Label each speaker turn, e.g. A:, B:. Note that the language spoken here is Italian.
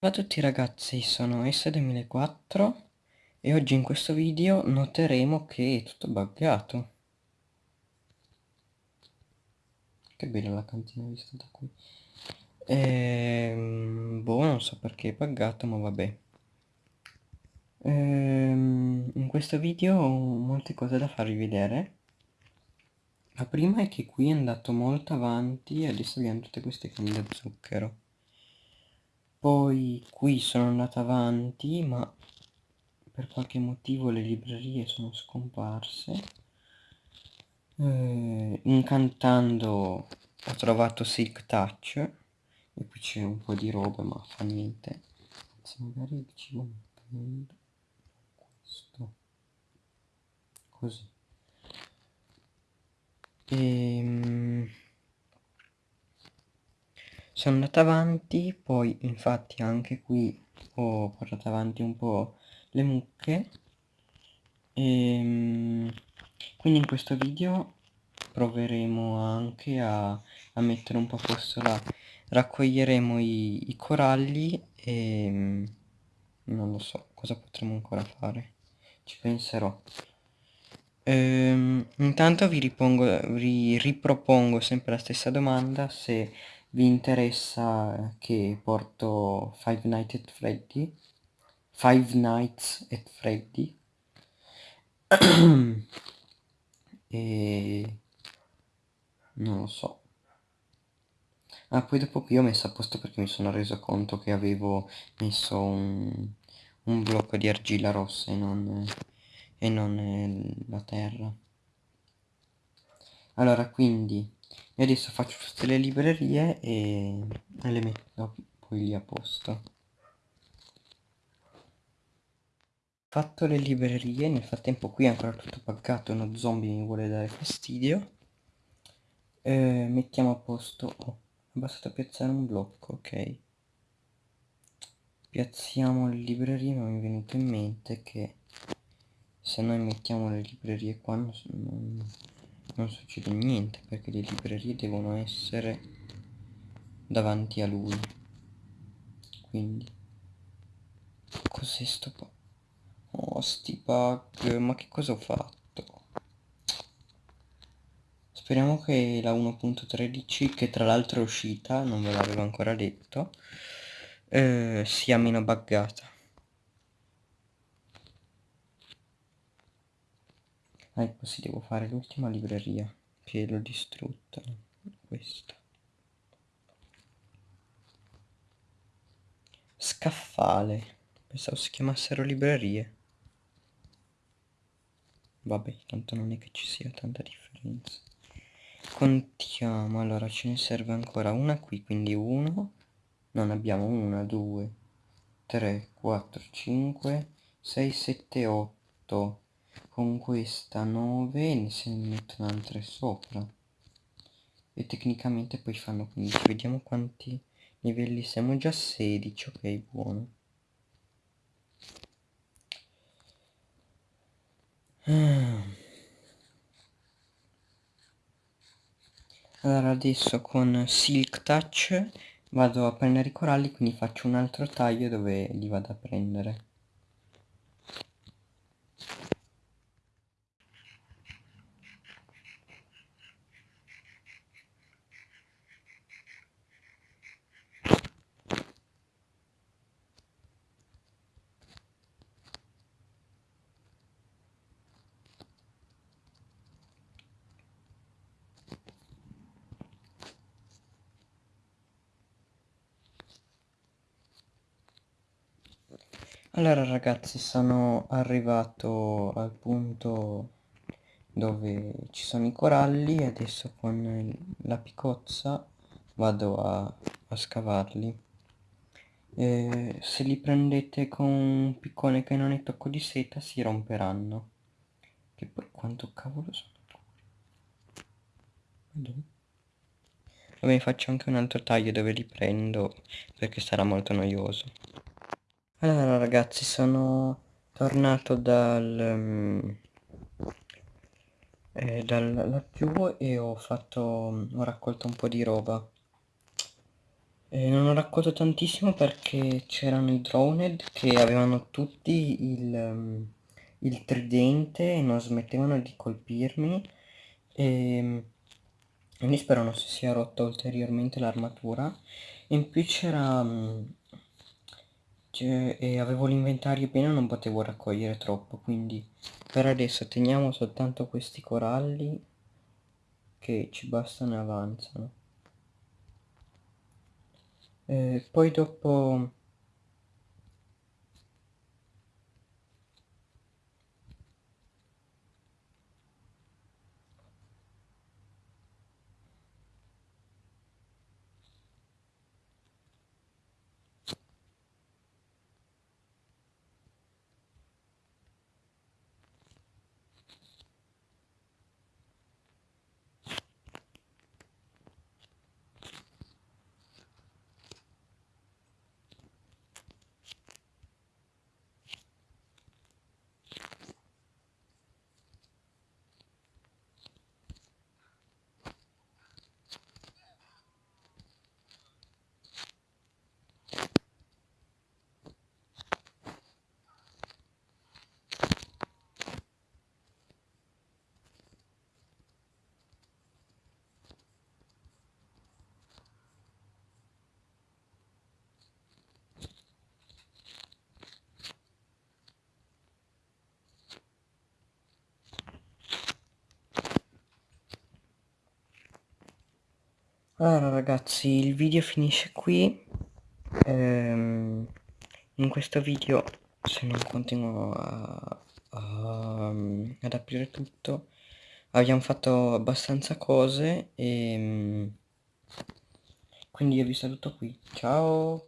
A: Ciao a tutti ragazzi, sono S2004 e oggi in questo video noteremo che è tutto buggato. Che bella la cantina vista da qui. Ehm, boh, non so perché è buggato, ma vabbè. Ehm, in questo video ho molte cose da farvi vedere. La prima è che qui è andato molto avanti e adesso abbiamo tutte queste canne da zucchero poi qui sono andato avanti ma per qualche motivo le librerie sono scomparse. Eh, incantando ho trovato Silk Touch e qui c'è un po' di roba ma fa niente. Se magari mi prendo questo. Così. E sono andato avanti poi infatti anche qui ho portato avanti un po' le mucche. E ehm, quindi in questo video proveremo anche a, a mettere un po' a posto la raccoglieremo i, i coralli e ehm, non lo so cosa potremo ancora fare? Ci penserò. Ehm, intanto vi, ripongo, vi ripropongo sempre la stessa domanda se vi interessa che porto Five Nights at Freddy? Five Nights at Freddy? E non lo so. Ah poi dopo qui ho messo a posto perché mi sono reso conto che avevo messo un, un blocco di argilla rossa e non, e non la terra. Allora quindi io adesso faccio tutte le librerie e, le metto poi lì a posto. Fatto le librerie nel frattempo qui è ancora tutto paccato uno zombie mi vuole dare fastidio. Eh, mettiamo a posto oh, è bastato piazzare un blocco ok. Piazziamo le librerie ma mi è venuto in mente che se noi mettiamo le librerie qua non, non non succede niente perché le librerie devono essere davanti a lui. Quindi cos'è sto po oh sti bug ma che cosa ho fatto? Speriamo che la 1.13 che tra l'altro è uscita non ve l'avevo ancora detto eh, sia meno buggata ecco sì devo fare l'ultima libreria che l'ho distrutta questa. Scaffale pensavo si chiamassero librerie. Vabbè tanto non è che ci sia tanta differenza. Contiamo allora ce ne serve ancora una qui quindi uno. Non abbiamo una due tre quattro cinque sei sette otto con questa 9 ne se ne mettono altre sopra. E tecnicamente poi fanno 15 vediamo quanti livelli siamo. Già 16 ok buono. Allora adesso con silk touch vado a prendere i coralli quindi faccio un altro taglio dove li vado a prendere Allora ragazzi sono arrivato al punto dove ci sono i coralli e adesso con la picozza vado a, a scavarli. E se li prendete con un piccone che non è tocco di seta si romperanno. Che poi quanto cavolo sono? Vabbè faccio anche un altro taglio dove li prendo perché sarà molto noioso allora ragazzi sono tornato dal, um, eh, dal laggiù e ho fatto ho raccolto un po' di roba. Eh, non ho raccolto tantissimo perché c'erano i droned che avevano tutti il, um, il tridente e non smettevano di colpirmi. E quindi spero non si sia rotta ulteriormente l'armatura. In più c'era um, e avevo l'inventario pieno non potevo raccogliere troppo quindi per adesso teniamo soltanto questi coralli che ci bastano e avanzano. Eh, poi dopo Allora ragazzi il video finisce qui. Ehm, in questo video se non continuo a, a, ad aprire tutto abbiamo fatto abbastanza cose e quindi io vi saluto qui. Ciao